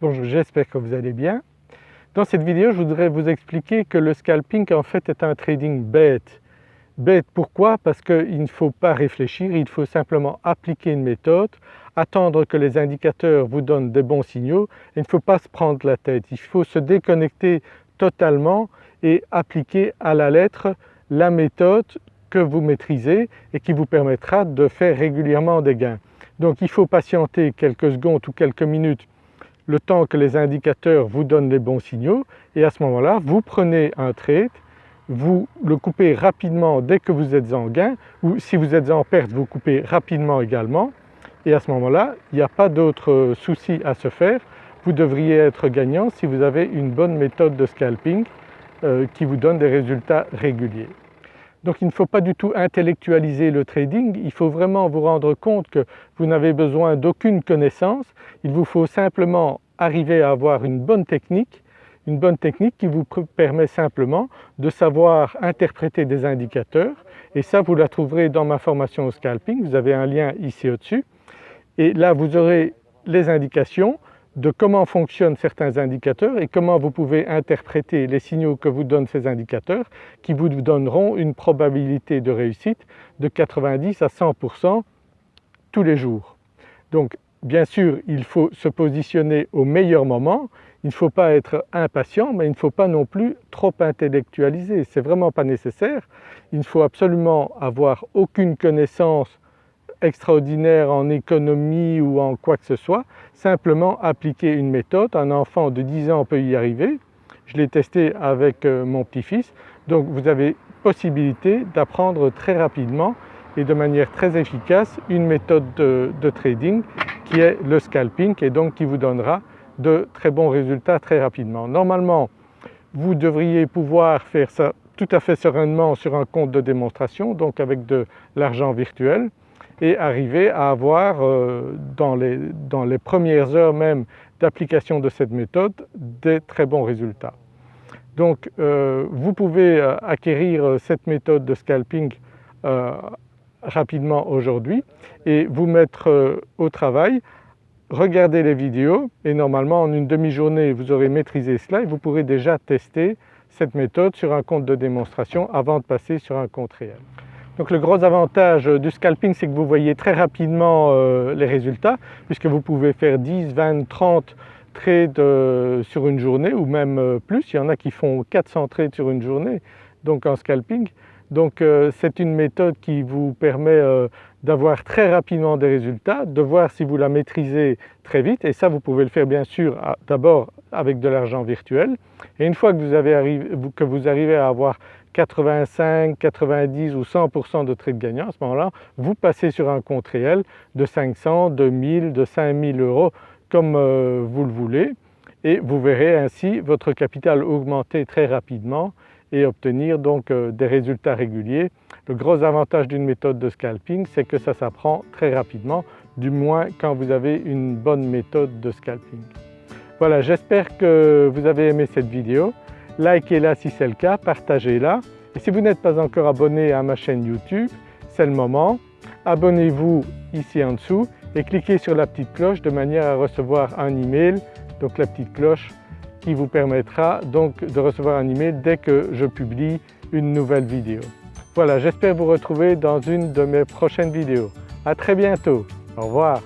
Bonjour, j'espère que vous allez bien. Dans cette vidéo, je voudrais vous expliquer que le scalping en fait est un trading bête. Bête pourquoi? Parce qu'il ne faut pas réfléchir, il faut simplement appliquer une méthode, attendre que les indicateurs vous donnent des bons signaux il ne faut pas se prendre la tête. Il faut se déconnecter totalement et appliquer à la lettre la méthode que vous maîtrisez et qui vous permettra de faire régulièrement des gains. Donc il faut patienter quelques secondes ou quelques minutes le temps que les indicateurs vous donnent les bons signaux et à ce moment-là, vous prenez un trade, vous le coupez rapidement dès que vous êtes en gain ou si vous êtes en perte, vous coupez rapidement également et à ce moment-là, il n'y a pas d'autre souci à se faire. Vous devriez être gagnant si vous avez une bonne méthode de scalping euh, qui vous donne des résultats réguliers. Donc il ne faut pas du tout intellectualiser le trading, il faut vraiment vous rendre compte que vous n'avez besoin d'aucune connaissance, il vous faut simplement arriver à avoir une bonne technique, une bonne technique qui vous permet simplement de savoir interpréter des indicateurs. Et ça vous la trouverez dans ma formation au scalping, vous avez un lien ici au-dessus. Et là vous aurez les indications de comment fonctionnent certains indicateurs et comment vous pouvez interpréter les signaux que vous donnent ces indicateurs qui vous donneront une probabilité de réussite de 90 à 100% tous les jours. Donc bien sûr il faut se positionner au meilleur moment, il ne faut pas être impatient mais il ne faut pas non plus trop intellectualiser, c'est vraiment pas nécessaire. Il ne faut absolument avoir aucune connaissance extraordinaire en économie ou en quoi que ce soit, simplement appliquer une méthode. Un enfant de 10 ans peut y arriver, je l'ai testé avec euh, mon petit-fils, donc vous avez possibilité d'apprendre très rapidement et de manière très efficace une méthode de, de, trading qui est le scalping et donc qui vous donnera de très bons résultats très rapidement. Normalement vous devriez pouvoir faire ça tout à fait sereinement sur un compte de démonstration donc avec de l'argent virtuel et arriver à avoir euh, dans les, dans premières heures même d'application de cette méthode des très bons résultats. Donc euh, vous pouvez euh, acquérir cette méthode de scalping rapidement aujourd'hui et vous mettre au travail, regarder les vidéos et normalement en une demi-journée vous aurez maîtrisé cela et vous pourrez déjà tester cette méthode sur un compte de démonstration avant de passer sur un compte réel. Donc le gros avantage du scalping c'est que vous voyez très rapidement euh, les résultats puisque vous pouvez faire 10, 20, 30 trades euh, sur une journée ou même euh, plus, il y en a qui font 400 trades sur une journée donc en scalping. Donc c'est une méthode qui vous permet d'avoir très rapidement des résultats, de voir si vous la maîtrisez très vite. Et ça vous pouvez le faire bien sûr d'abord avec de l'argent virtuel. Et une fois que vous arrivez à avoir 85, 90 ou 100% de trades gagnants, à ce moment-là, vous passez sur un compte réel de 500, de 1000, de 5000 euros comme euh, vous le voulez et vous verrez ainsi votre capital augmenter très rapidement et obtenir donc euh, des résultats réguliers. Le gros avantage d'une méthode de scalping c'est que ça s'apprend très rapidement, du moins quand vous avez une bonne méthode de scalping. Voilà, j'espère que vous avez aimé cette vidéo likez-la si c'est le cas, partagez-la. Et si vous n'êtes pas encore abonné à ma chaîne YouTube, c'est le moment. Abonnez-vous ici en dessous et cliquez sur la petite cloche de manière à recevoir un email, donc la petite cloche qui vous permettra donc de recevoir un email dès que je publie une nouvelle vidéo. Voilà, j'espère vous retrouver dans une de mes prochaines vidéos. À très bientôt, au revoir.